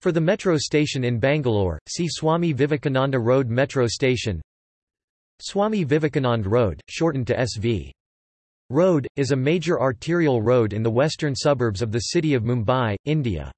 For the metro station in Bangalore, see Swami Vivekananda Road Metro Station Swami Vivekanand Road, shortened to SV. Road, is a major arterial road in the western suburbs of the city of Mumbai, India.